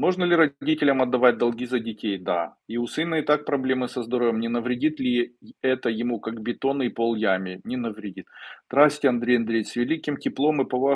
Можно ли родителям отдавать долги за детей? Да. И у сына и так проблемы со здоровьем. Не навредит ли это ему, как бетонный пол яме? Не навредит. Здравствуйте, Андрей Андреевич. С великим теплом и повагой